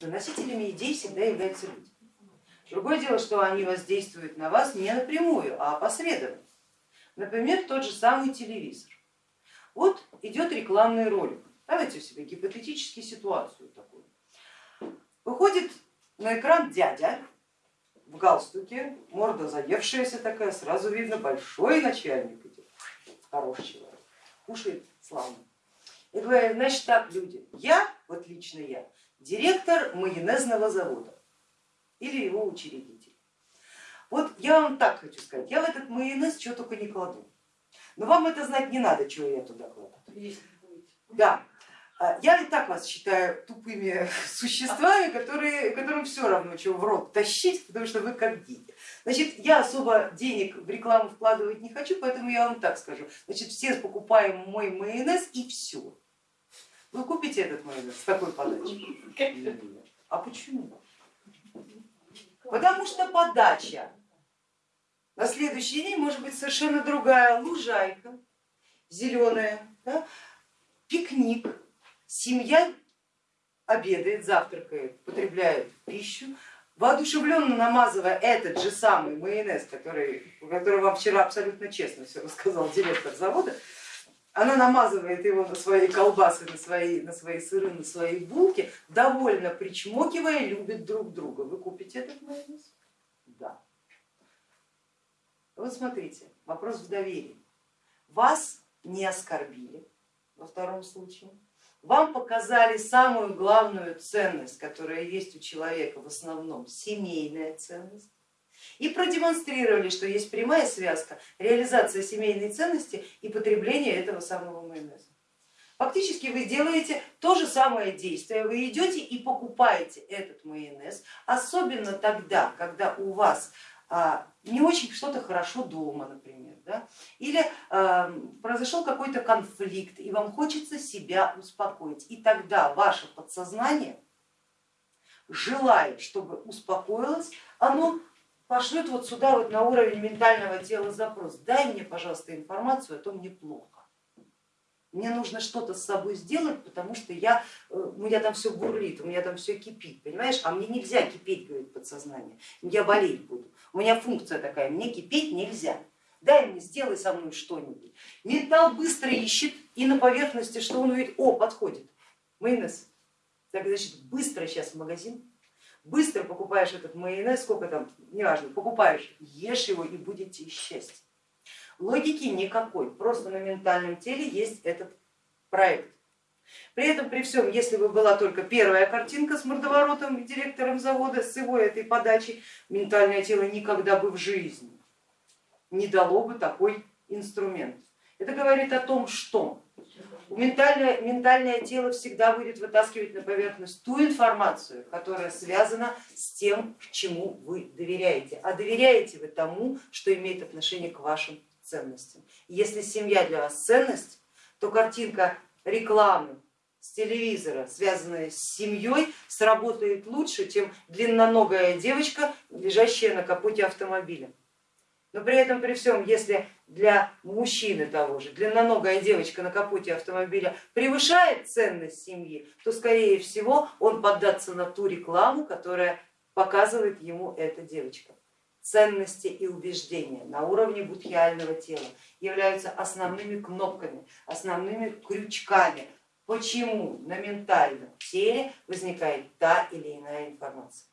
Носителями идей всегда являются люди. Другое дело, что они воздействуют на вас не напрямую, а опосредованно. Например, тот же самый телевизор. Вот идет рекламный ролик. Давайте себе гипотетически ситуацию такую. Выходит на экран дядя в галстуке, морда заевшаяся такая, сразу видно, большой начальник идет, хороший человек, кушает славно. И говорит, значит так, люди, я, вот лично я, директор майонезного завода или его учредитель. Вот я вам так хочу сказать, я в этот майонез что только не кладу. Но вам это знать не надо, что я туда кладу. Да, а, я и так вас считаю тупыми существами, которые, которым все равно, чего в рот тащить, потому что вы как дети. Значит, я особо денег в рекламу вкладывать не хочу, поэтому я вам так скажу. Значит, все покупаем мой майонез и все. Вы купите этот майонез с такой подачей? А почему? Потому что подача на следующий день может быть совершенно другая. Лужайка, зеленая, да? пикник, семья обедает, завтракает, потребляет пищу, воодушевленно намазывая этот же самый майонез, который, который вам вчера абсолютно честно все рассказал директор завода, она намазывает его на свои колбасы, на свои, на свои сыры, на свои булки, довольно причмокивая, любит друг друга. Вы купите этот майонез? Да. Вот смотрите, вопрос в доверии. Вас не оскорбили во втором случае, вам показали самую главную ценность, которая есть у человека в основном, семейная ценность, и продемонстрировали, что есть прямая связка реализация семейной ценности и потребление этого самого майонеза. Фактически вы делаете то же самое действие, вы идете и покупаете этот майонез, особенно тогда, когда у вас а, не очень что-то хорошо дома, например, да? или э, произошел какой-то конфликт, и вам хочется себя успокоить. И тогда ваше подсознание желает, чтобы успокоилось, оно пошлет вот сюда вот на уровень ментального тела запрос. Дай мне, пожалуйста, информацию, а то мне плохо. Мне нужно что-то с собой сделать, потому что я, э, у меня там все бурлит, у меня там все кипит, понимаешь? А мне нельзя кипеть, говорит подсознание, я болеть буду. У меня функция такая, мне кипеть нельзя. Дай мне, сделай со мной что-нибудь. Ментал быстро ищет и на поверхности, что он увидит, о, подходит, майонез. Так, значит, быстро сейчас в магазин, быстро покупаешь этот майонез, сколько там, неважно, покупаешь, ешь его и будете счастье. Логики никакой, просто на ментальном теле есть этот проект. При этом, при всем, если бы была только первая картинка с мордоворотом директором завода, с его этой подачей, ментальное тело никогда бы в жизни не дало бы такой инструмент. Это говорит о том, что ментальное, ментальное тело всегда будет вытаскивать на поверхность ту информацию, которая связана с тем, чему вы доверяете. А доверяете вы тому, что имеет отношение к вашим ценностям. Если семья для вас ценность, то картинка рекламы с телевизора, связанная с семьей, сработает лучше, чем длинноногая девочка, лежащая на капоте автомобиля. Но при этом, при всем, если для мужчины того же длинноногая девочка на капоте автомобиля превышает ценность семьи, то скорее всего он поддаться на ту рекламу, которая показывает ему эта девочка. Ценности и убеждения на уровне будхиального тела являются основными кнопками, основными крючками, почему на ментальном теле возникает та или иная информация.